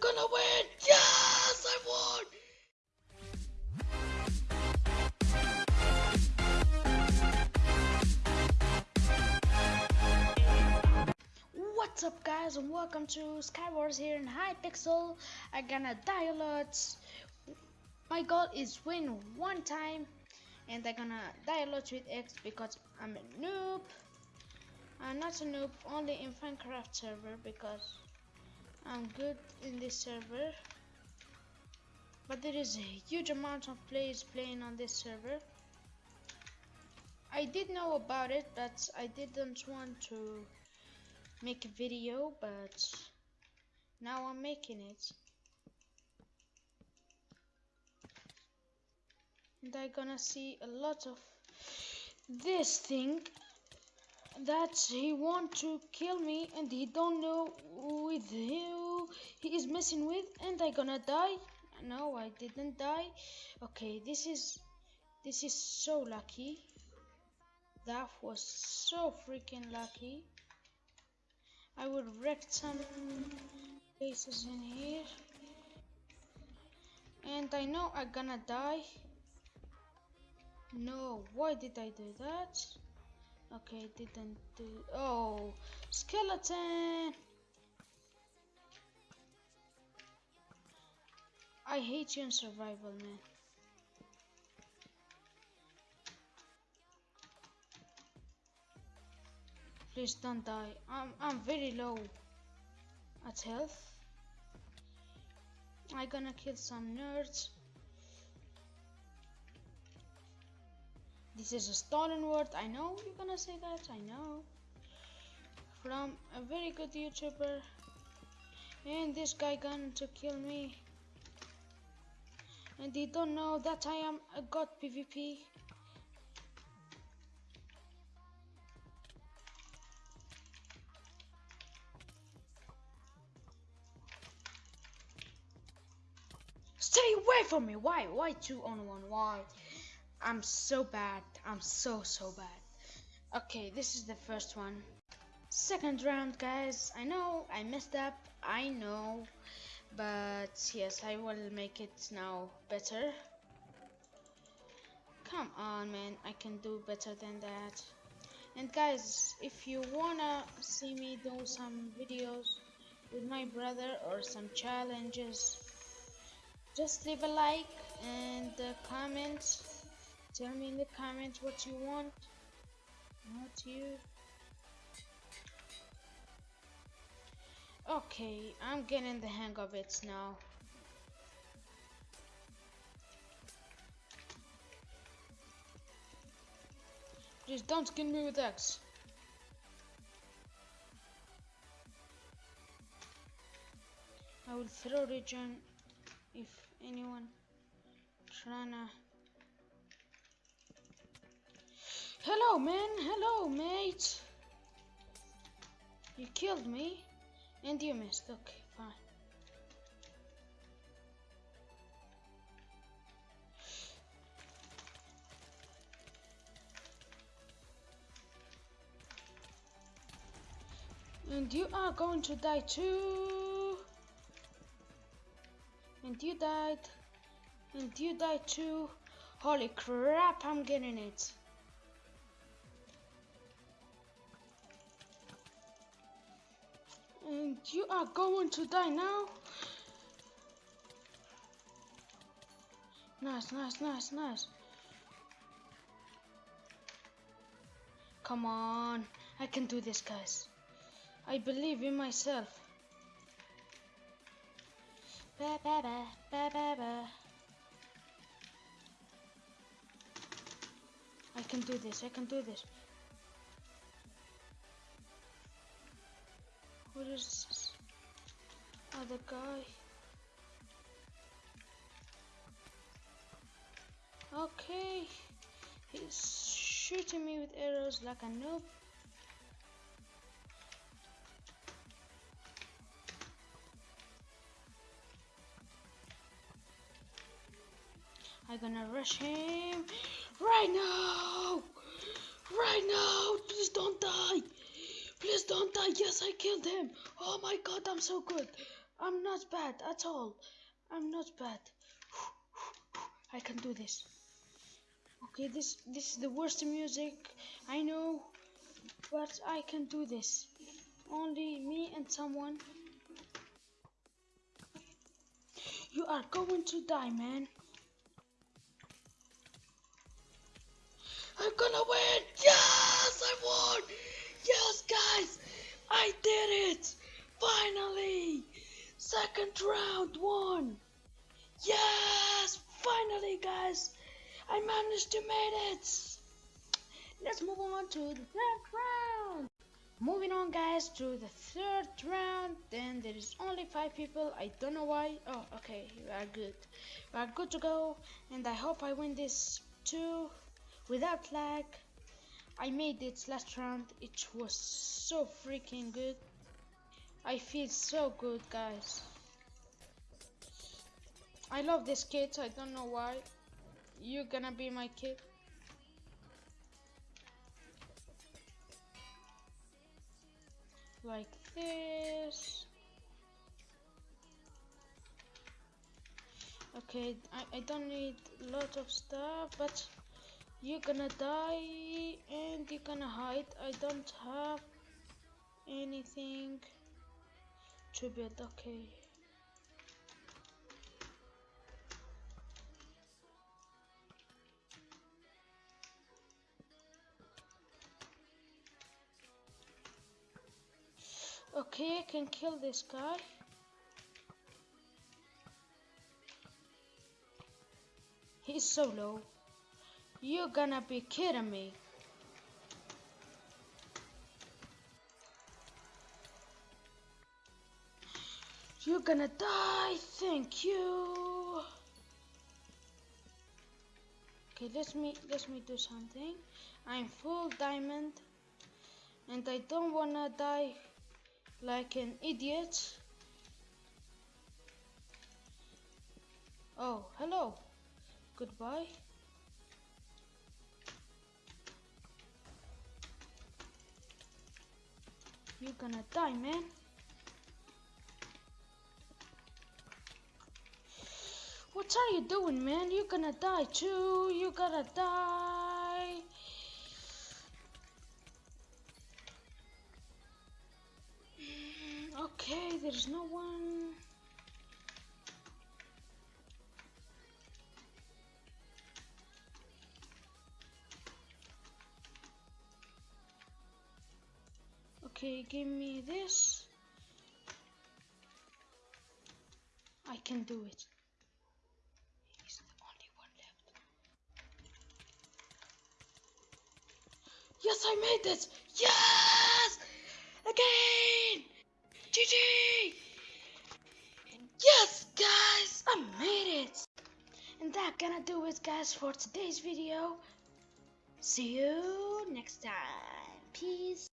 gonna win! Yes, I won! What's up guys and welcome to Skywars here in Hypixel. I'm gonna die a lot. My goal is win one time and I'm gonna die a lot with X because I'm a noob. I'm not a noob only in Minecraft server because I'm good in this server. But there is a huge amount of players playing on this server. I did know about it but I didn't want to make a video but now I'm making it and I'm gonna see a lot of this thing that he want to kill me and he don't know with he is messing with and I gonna die no I didn't die okay this is this is so lucky that was so freaking lucky I would wreck some places in here. And I know I'm gonna die. No, why did I do that? Okay, didn't do. Oh, skeleton! I hate you in survival, man. Please don't die. I'm, I'm very low at health. I gonna kill some nerds. This is a stolen word. I know you're gonna say that. I know. From a very good YouTuber. And this guy going to kill me. And they don't know that I am a god PvP. Stay away from me! Why? Why two on one? Why? I'm so bad. I'm so, so bad. Okay, this is the first one. Second round, guys. I know I messed up. I know. But yes, I will make it now better. Come on, man. I can do better than that. And guys, if you wanna see me do some videos with my brother or some challenges just leave a like and comment tell me in the comments what you want not you okay I'm getting the hang of it now. Please don't kill me with X. I will throw regen if anyone tryna hello man. Hello mate. You killed me and you missed okay fine and you are going to die too and you died. And you died too. Holy crap, I'm getting it. And you are going to die now. Nice, nice, nice, nice. Come on. I can do this, guys. I believe in myself. Ba, ba, ba, ba, ba, ba. I can do this, I can do this. What is this? Oh, Other guy. Okay. He's shooting me with arrows like a noob. I'm gonna rush him right now! Right now! Please don't die! Please don't die! Yes, I killed him! Oh my god, I'm so good! I'm not bad at all. I'm not bad. I can do this. Okay, this this is the worst music I know, but I can do this. Only me and someone. You are going to die, man. I'm gonna win! Yes, I won! Yes, guys, I did it! Finally! Second round won! Yes! Finally, guys! I managed to make it! Let's move on to the third round! Moving on, guys, to the third round. Then there is only five people. I don't know why. Oh, okay, we are good. We are good to go, and I hope I win this too without lag. I made it last round. It was so freaking good. I feel so good, guys. I love this kit. I don't know why. You're gonna be my kid. Like this. Okay, I, I don't need a lot of stuff, but you're gonna die and you're gonna hide. I don't have anything to build. Okay. Okay, I can kill this guy. He's so low. You're gonna be kidding me. You're gonna die, thank you. Okay, let me let me do something. I'm full diamond and I don't wanna die like an idiot. Oh, hello. Goodbye. You're gonna die, man. What are you doing, man? You're gonna die too. You're gonna die. Mm, okay, there's no one. Okay, give me this. I can do it. He's the only one left. Yes, I made this! Yes! Again! GG! Yes, guys! I made it! And that gonna do it, guys, for today's video. See you next time. Peace.